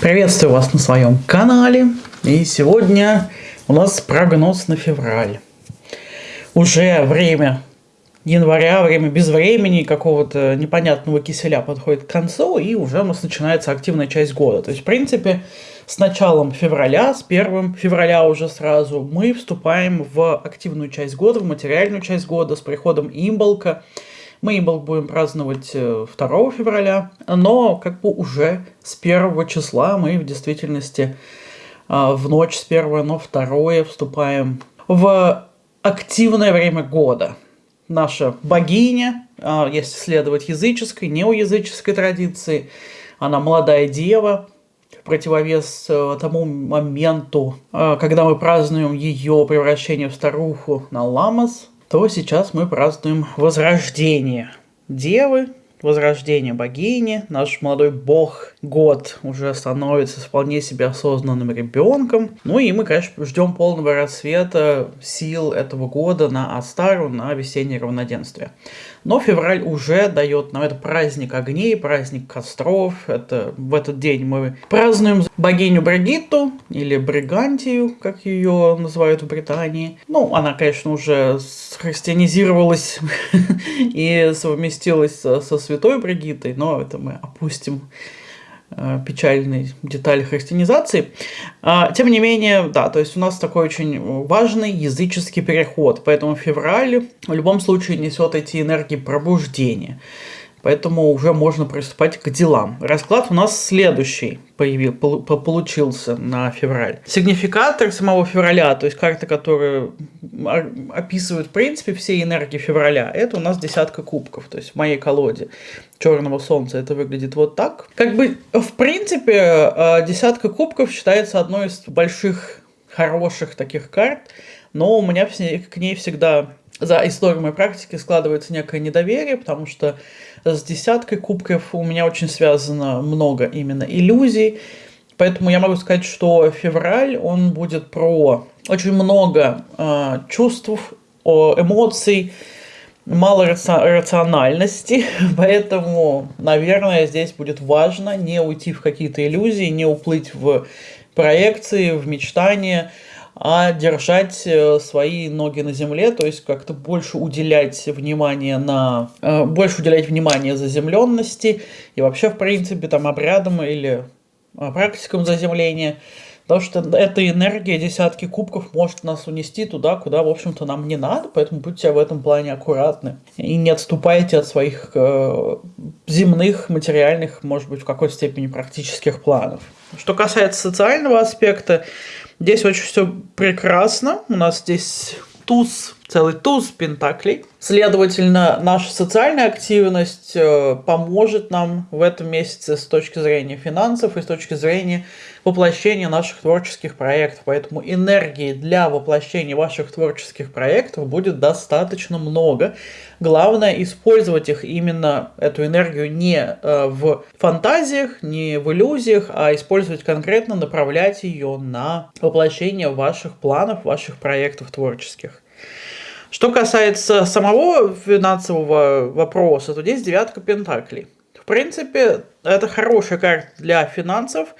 Приветствую вас на своем канале. И сегодня у нас прогноз на февраль. Уже время января, время без времени, какого-то непонятного киселя подходит к концу, и уже у нас начинается активная часть года. То есть, в принципе, с началом февраля, с 1 февраля уже сразу, мы вступаем в активную часть года, в материальную часть года, с приходом имболка. Мы имболк будем праздновать 2 э, февраля, но как бы уже с 1 числа мы в действительности э, в ночь с 1 на 2 вступаем в активное время года. Наша богиня, а, если следовать языческой, неоязыческой традиции, она молодая дева, противовес э, тому моменту, э, когда мы празднуем ее превращение в старуху на ламас, то сейчас мы празднуем возрождение девы, возрождение богини, наш молодой бог год уже становится вполне себе осознанным ребенком. Ну и мы, конечно, ждем полного рассвета сил этого года на Астару, на весеннее равноденствие. Но февраль уже дает нам это праздник огней, праздник костров. Это в этот день мы празднуем богиню Бригитту или Бригантию, как ее называют в Британии. Ну, она, конечно, уже христианизировалась и совместилась со святой Бригиттой, но это мы опустим Э, печальной детали христианизации. А, тем не менее, да, то есть у нас такой очень важный языческий переход, поэтому февраль в любом случае несет эти энергии пробуждения поэтому уже можно приступать к делам. Расклад у нас следующий появил, получился на февраль. Сигнификатор самого февраля, то есть карта, которая описывает в принципе все энергии февраля, это у нас десятка кубков, то есть в моей колоде черного солнца это выглядит вот так. Как бы, в принципе, э, десятка кубков считается одной из больших, хороших таких карт, но у меня к ней всегда за историю моей практики складывается некое недоверие, потому что с десяткой кубков у меня очень связано много именно иллюзий, поэтому я могу сказать, что февраль, он будет про очень много э, чувств, эмоций, мало рациональности, поэтому, наверное, здесь будет важно не уйти в какие-то иллюзии, не уплыть в проекции, в мечтания, а держать э, свои ноги на земле, то есть как-то больше уделять внимание на... Э, больше уделять внимание заземленности и вообще, в принципе, там обрядам или э, практикам заземления, потому что эта энергия десятки кубков может нас унести туда, куда, в общем-то, нам не надо, поэтому будьте в этом плане аккуратны и не отступайте от своих э, земных, материальных, может быть, в какой-то степени практических планов. Что касается социального аспекта, Здесь очень все прекрасно. У нас здесь туз, целый туз пентаклей. Следовательно, наша социальная активность э, поможет нам в этом месяце с точки зрения финансов и с точки зрения воплощения наших творческих проектов. Поэтому энергии для воплощения ваших творческих проектов будет достаточно много. Главное использовать их именно, эту энергию, не э, в фантазиях, не в иллюзиях, а использовать конкретно, направлять ее на воплощение ваших планов, ваших проектов творческих. Что касается самого финансового вопроса, то здесь девятка пентаклей. В принципе, это хорошая карта для финансов,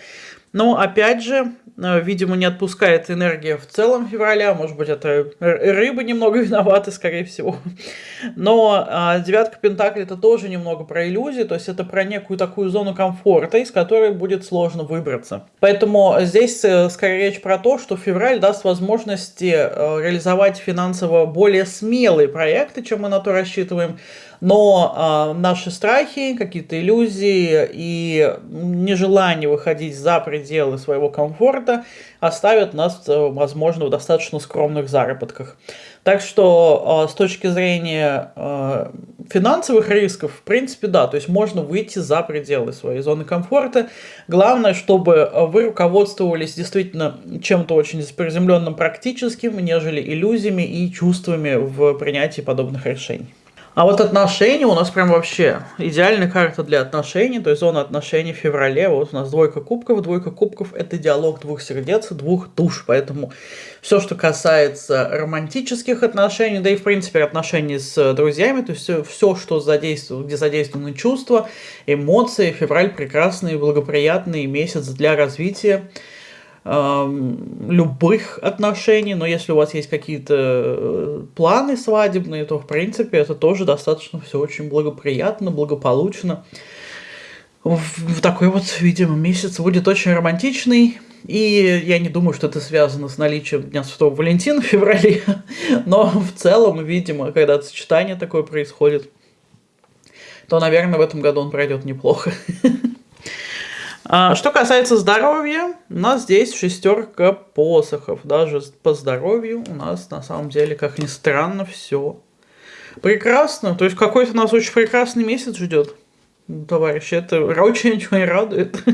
но опять же, Э, видимо, не отпускает энергия в целом февраля. Может быть, это рыбы немного виноваты, скорее всего. Но а, девятка пентаклей это тоже немного про иллюзии, то есть это про некую такую зону комфорта, из которой будет сложно выбраться. Поэтому здесь э, скорее речь про то, что февраль даст возможности э, реализовать финансово более смелые проекты, чем мы на то рассчитываем, но э, наши страхи, какие-то иллюзии и нежелание выходить за пределы своего комфорта оставят нас, э, возможно, в достаточно скромных заработках. Так что э, с точки зрения э, финансовых рисков, в принципе, да, то есть можно выйти за пределы своей зоны комфорта. Главное, чтобы вы руководствовались действительно чем-то очень приземленным практическим, нежели иллюзиями и чувствами в принятии подобных решений. А вот отношения у нас прям вообще идеальная карта для отношений, то есть зона отношений в феврале. Вот у нас двойка кубков. Двойка кубков – это диалог двух сердец, двух душ. Поэтому все, что касается романтических отношений, да и в принципе отношений с друзьями, то есть все, все что задействует, где задействованы чувства, эмоции, февраль прекрасный, благоприятный месяц для развития любых отношений, но если у вас есть какие-то э, планы свадебные, то в принципе это тоже достаточно все очень благоприятно, благополучно. В такой вот, видимо, месяц будет очень романтичный, и я не думаю, что это связано с наличием Дня Святого Валентина в феврале, но в целом, видимо, когда сочетание такое происходит, то, наверное, в этом году он пройдет неплохо. А, что касается здоровья, у нас здесь шестерка посохов. Даже по здоровью у нас на самом деле, как ни странно, все прекрасно. То есть какой-то нас очень прекрасный месяц ждет, товарищи. Это очень ничего радует.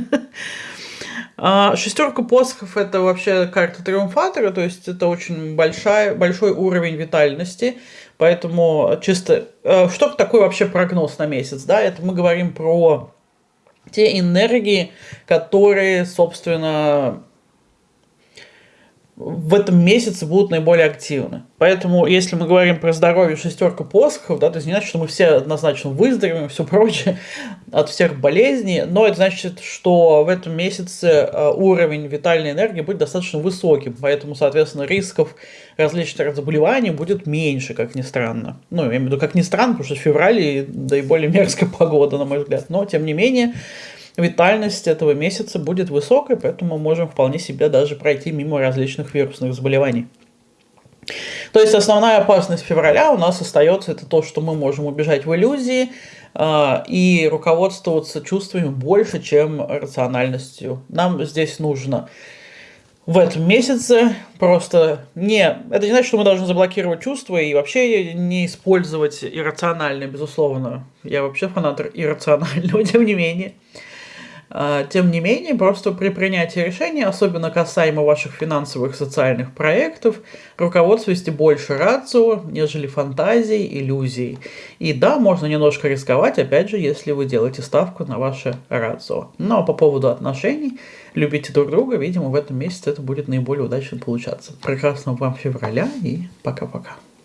А, шестерка посохов это вообще карта триумфатора, то есть это очень большая, большой уровень витальности. Поэтому чисто, э, что такое вообще прогноз на месяц? Да, это мы говорим про те энергии, которые, собственно, в этом месяце будут наиболее активны. Поэтому, если мы говорим про здоровье шестерка посохов, да, то есть не значит, что мы все однозначно выздоровеем все прочее от всех болезней, но это значит, что в этом месяце э, уровень витальной энергии будет достаточно высоким, поэтому, соответственно, рисков различных заболеваний будет меньше, как ни странно. Ну, я имею в виду, как ни странно, потому что в феврале, да и более мерзкая погода, на мой взгляд, но, тем не менее, витальность этого месяца будет высокой, поэтому мы можем вполне себе даже пройти мимо различных вирусных заболеваний. То есть основная опасность февраля у нас остается это то, что мы можем убежать в иллюзии э, и руководствоваться чувствами больше, чем рациональностью. Нам здесь нужно в этом месяце просто не... Это не значит, что мы должны заблокировать чувства и вообще не использовать иррациональное, безусловно. Я вообще фанат иррационального, тем не менее. А, тем не менее, просто при принятии решения, особенно касаемо ваших финансовых и социальных проектов, руководствуйте больше рацио, нежели фантазией, иллюзией. И да, можно немножко рисковать, опять же, если вы делаете ставку на ваше рацио. Но по поводу отношений, любите друг друга, видимо, в этом месяце это будет наиболее удачно получаться. Прекрасного вам февраля и пока-пока.